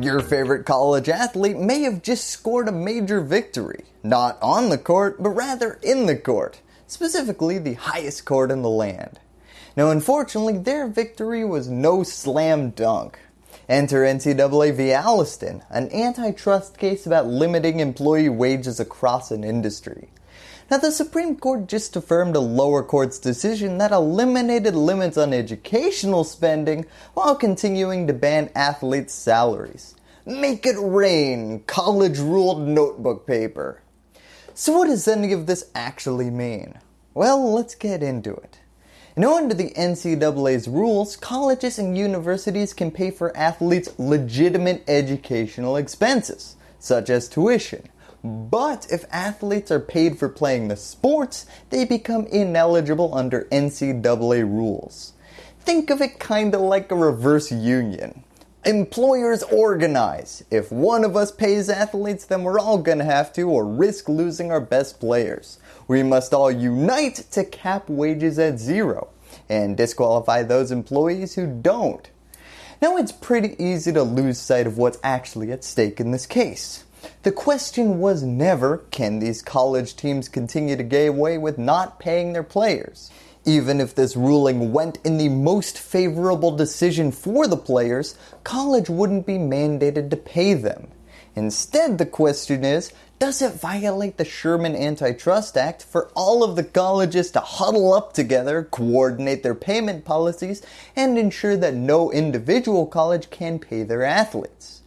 Your favorite college athlete may have just scored a major victory, not on the court, but rather in the court, specifically the highest court in the land. Now unfortunately, their victory was no slam dunk. Enter NCAA v. Alston, an antitrust case about limiting employee wages across an industry. Now the Supreme Court just affirmed a lower court's decision that eliminated limits on educational spending while continuing to ban athletes' salaries. Make it rain, college ruled notebook paper. So what does any of this actually mean? Well, let's get into it. Now under the NCAA's rules, colleges and universities can pay for athletes legitimate educational expenses, such as tuition. But if athletes are paid for playing the sports, they become ineligible under NCAA rules. Think of it kinda like a reverse union. Employers organize. If one of us pays athletes, then we're all gonna have to or risk losing our best players. We must all unite to cap wages at zero and disqualify those employees who don't. Now it's pretty easy to lose sight of what's actually at stake in this case. The question was never, can these college teams continue to get away with not paying their players? Even if this ruling went in the most favorable decision for the players, college wouldn't be mandated to pay them. Instead, the question is, does it violate the Sherman Antitrust Act for all of the colleges to huddle up together, coordinate their payment policies, and ensure that no individual college can pay their athletes?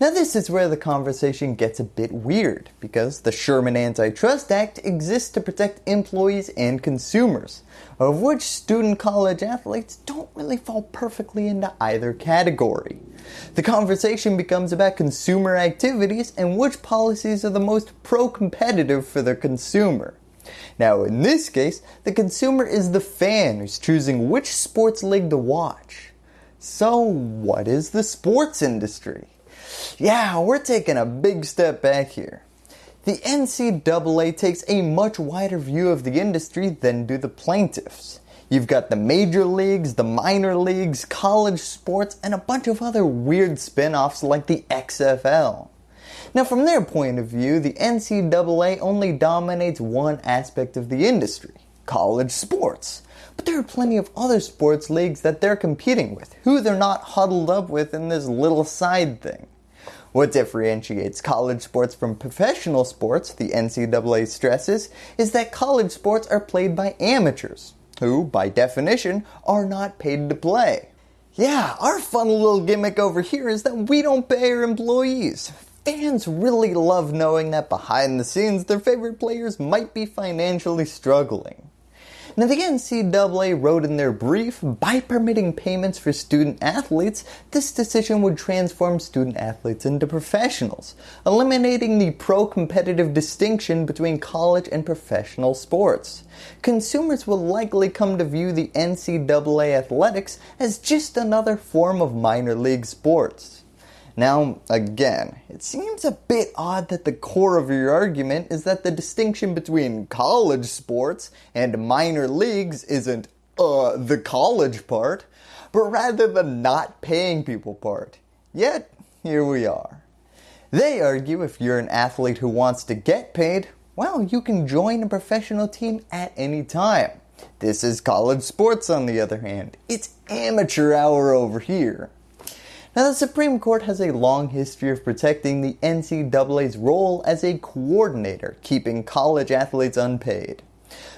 Now this is where the conversation gets a bit weird because the Sherman Antitrust Act exists to protect employees and consumers, of which student college athletes don't really fall perfectly into either category. The conversation becomes about consumer activities and which policies are the most pro-competitive for the consumer. Now in this case, the consumer is the fan who's choosing which sports league to watch. So what is the sports industry? Yeah, we're taking a big step back here. The NCAA takes a much wider view of the industry than do the plaintiffs. You've got the major leagues, the minor leagues, college sports, and a bunch of other weird spin-offs like the XFL. Now from their point of view, the NCAA only dominates one aspect of the industry, college sports. But there are plenty of other sports leagues that they're competing with, who they're not huddled up with in this little side thing. What differentiates college sports from professional sports, the NCAA stresses, is that college sports are played by amateurs, who, by definition, are not paid to play. Yeah, our fun little gimmick over here is that we don't pay our employees. Fans really love knowing that behind the scenes their favorite players might be financially struggling. Now the NCAA wrote in their brief, by permitting payments for student athletes, this decision would transform student athletes into professionals, eliminating the pro-competitive distinction between college and professional sports. Consumers will likely come to view the NCAA athletics as just another form of minor league sports. Now, again, it seems a bit odd that the core of your argument is that the distinction between college sports and minor leagues isn't, uh, the college part, but rather the not paying people part. Yet, here we are. They argue if you're an athlete who wants to get paid, well, you can join a professional team at any time. This is college sports on the other hand. It's amateur hour over here. Now the Supreme Court has a long history of protecting the NCAA's role as a coordinator, keeping college athletes unpaid.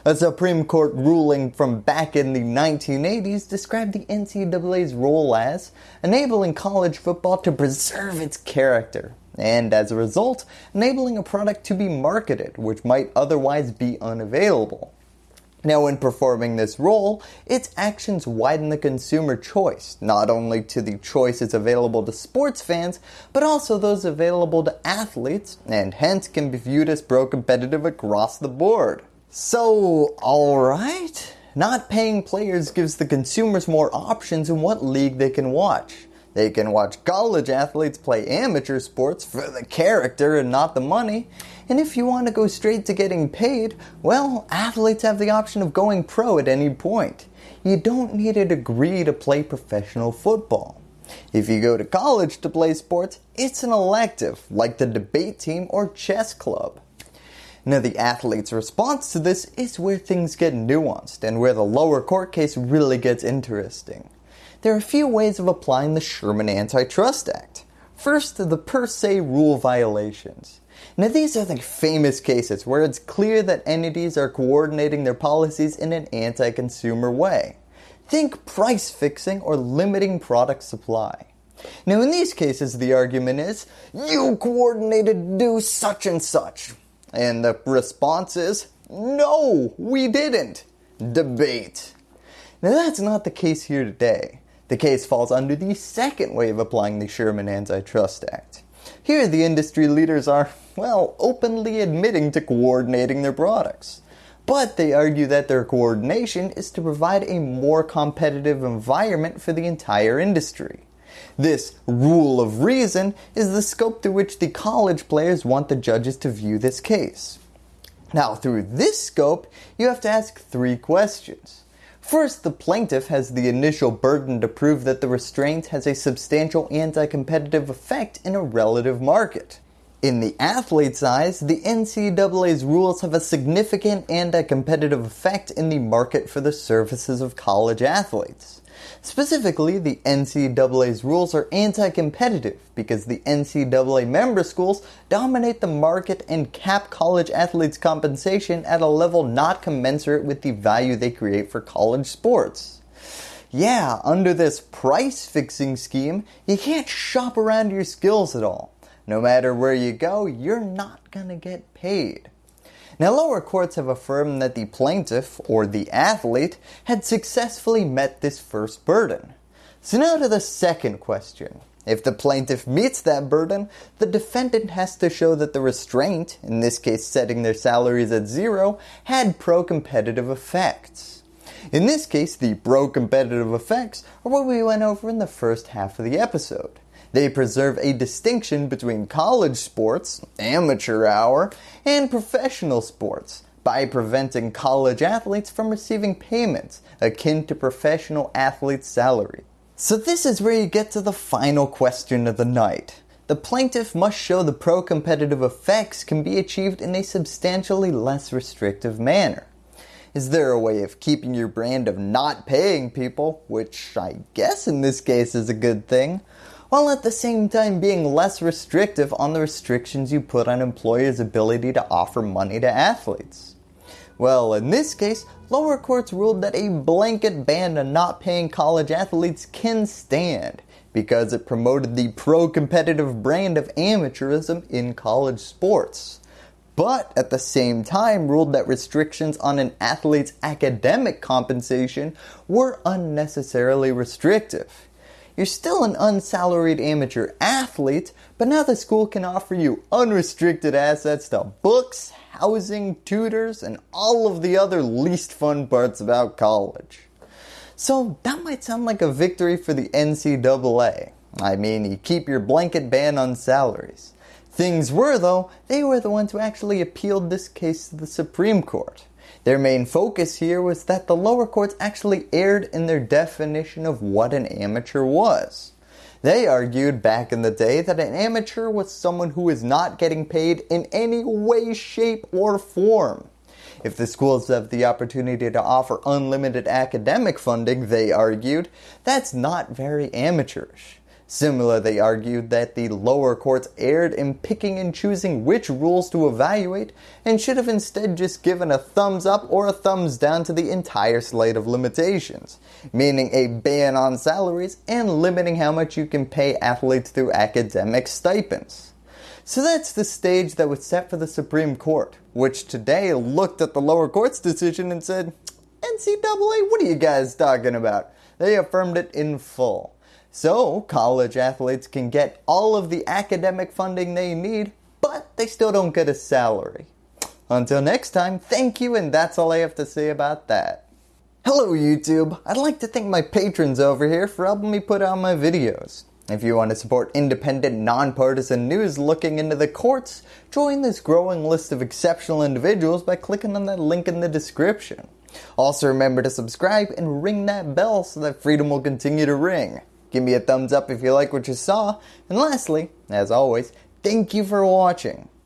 A Supreme Court ruling from back in the 1980s described the NCAA's role as enabling college football to preserve its character and as a result, enabling a product to be marketed which might otherwise be unavailable. Now in performing this role, its actions widen the consumer choice, not only to the choices available to sports fans, but also those available to athletes, and hence can be viewed as pro-competitive across the board. So, alright, not paying players gives the consumers more options in what league they can watch. They can watch college athletes play amateur sports for the character and not the money, and if you want to go straight to getting paid, well, athletes have the option of going pro at any point. You don't need a degree to play professional football. If you go to college to play sports, it's an elective, like the debate team or chess club. Now the athlete's response to this is where things get nuanced and where the lower court case really gets interesting. There are a few ways of applying the Sherman Antitrust Act. First, the per se rule violations. Now these are the famous cases where it's clear that entities are coordinating their policies in an anti-consumer way. Think price fixing or limiting product supply. Now in these cases the argument is, you coordinated to do such and such. And the response is, no, we didn't. Debate. Now that's not the case here today. The case falls under the second way of applying the Sherman Antitrust Act. Here the industry leaders are, well, openly admitting to coordinating their products but they argue that their coordination is to provide a more competitive environment for the entire industry. This rule of reason is the scope through which the college players want the judges to view this case. Now through this scope, you have to ask three questions. First, the plaintiff has the initial burden to prove that the restraint has a substantial anti-competitive effect in a relative market. In the athlete's eyes, the NCAA's rules have a significant anti-competitive effect in the market for the services of college athletes. Specifically, the NCAA's rules are anti-competitive because the NCAA member schools dominate the market and cap college athletes' compensation at a level not commensurate with the value they create for college sports. Yeah, under this price fixing scheme, you can't shop around your skills at all. No matter where you go, you're not going to get paid. Now lower courts have affirmed that the plaintiff, or the athlete, had successfully met this first burden. So now to the second question. If the plaintiff meets that burden, the defendant has to show that the restraint, in this case setting their salaries at zero, had pro-competitive effects. In this case, the pro-competitive effects are what we went over in the first half of the episode. They preserve a distinction between college sports, amateur hour, and professional sports by preventing college athletes from receiving payments akin to professional athletes' salary. So this is where you get to the final question of the night. The plaintiff must show the pro-competitive effects can be achieved in a substantially less restrictive manner. Is there a way of keeping your brand of not paying people, which I guess in this case is a good thing, while at the same time being less restrictive on the restrictions you put on employers' ability to offer money to athletes. Well, in this case, lower courts ruled that a blanket ban on not paying college athletes can stand because it promoted the pro-competitive brand of amateurism in college sports. But at the same time ruled that restrictions on an athlete's academic compensation were unnecessarily restrictive. You're still an unsalaried amateur athlete, but now the school can offer you unrestricted assets to books, housing, tutors, and all of the other least fun parts about college. So that might sound like a victory for the NCAA. I mean, you keep your blanket ban on salaries. Things were though, they were the ones who actually appealed this case to the Supreme Court. Their main focus here was that the lower courts actually erred in their definition of what an amateur was. They argued back in the day that an amateur was someone who is not getting paid in any way, shape, or form. If the schools have the opportunity to offer unlimited academic funding, they argued, that's not very amateurish. Similar, they argued that the lower courts erred in picking and choosing which rules to evaluate and should have instead just given a thumbs up or a thumbs down to the entire slate of limitations, meaning a ban on salaries and limiting how much you can pay athletes through academic stipends. So that's the stage that was set for the Supreme Court, which today looked at the lower court's decision and said, NCAA, what are you guys talking about? They affirmed it in full. So college athletes can get all of the academic funding they need, but they still don't get a salary. Until next time, thank you and that's all I have to say about that. Hello YouTube, I'd like to thank my patrons over here for helping me put out my videos. If you want to support independent, nonpartisan news looking into the courts, join this growing list of exceptional individuals by clicking on that link in the description. Also remember to subscribe and ring that bell so that freedom will continue to ring. Give me a thumbs up if you like what you saw. And lastly, as always, thank you for watching.